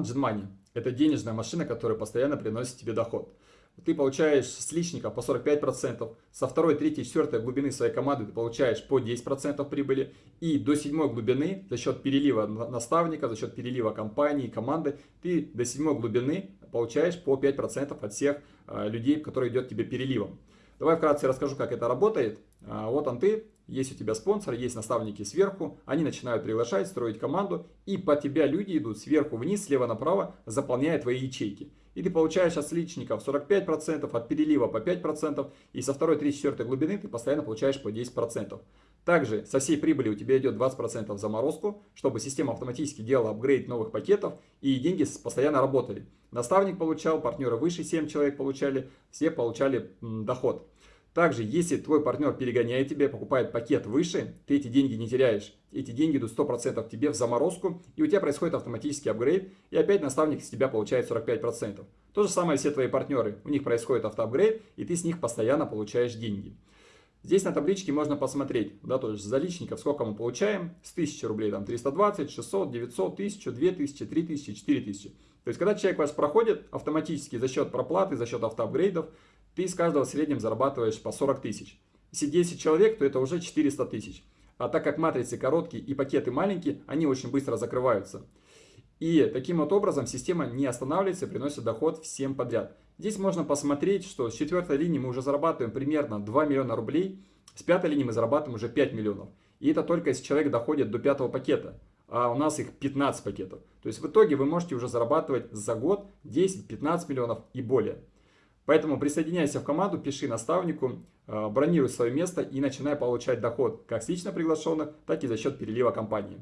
Money. Это денежная машина, которая постоянно приносит тебе доход. Ты получаешь с личника по 45%, со второй, третьей, четвертой глубины своей команды ты получаешь по 10% прибыли, и до седьмой глубины за счет перелива наставника, за счет перелива компании, команды, ты до седьмой глубины получаешь по 5% от всех э, людей, которые идет тебе переливом. Давай вкратце расскажу, как это работает. А, вот он ты, есть у тебя спонсор, есть наставники сверху, они начинают приглашать, строить команду, и по тебя люди идут сверху вниз, слева направо, заполняя твои ячейки. И ты получаешь от личников 45%, от перелива по 5%, и со второй, третьей, четвертой глубины ты постоянно получаешь по 10%. Также со всей прибыли у тебя идет 20% в заморозку, чтобы система автоматически делала апгрейд новых пакетов и деньги постоянно работали. Наставник получал, партнеры выше 7 человек получали, все получали доход. Также, если твой партнер перегоняет тебя, покупает пакет выше, ты эти деньги не теряешь. Эти деньги идут 100% тебе в заморозку, и у тебя происходит автоматический апгрейд, и опять наставник с тебя получает 45%. То же самое все твои партнеры. У них происходит автоапгрейд, и ты с них постоянно получаешь деньги. Здесь на табличке можно посмотреть, да, то есть за личников сколько мы получаем. С 1000 рублей там 320, 600, 900, 1000, 2000, 3000, 4000. То есть когда человек вас проходит автоматически за счет проплаты, за счет автоапгрейдов, ты из каждого в среднем зарабатываешь по 40 тысяч. Если 10 человек, то это уже 400 тысяч. А так как матрицы короткие и пакеты маленькие, они очень быстро закрываются. И таким вот образом система не останавливается и приносит доход всем подряд. Здесь можно посмотреть, что с четвертой линии мы уже зарабатываем примерно 2 миллиона рублей, с пятой линии мы зарабатываем уже 5 миллионов. И это только если человек доходит до пятого пакета, а у нас их 15 пакетов. То есть в итоге вы можете уже зарабатывать за год 10-15 миллионов и более. Поэтому присоединяйся в команду, пиши наставнику, э, бронируй свое место и начинай получать доход как с лично приглашенных, так и за счет перелива компании.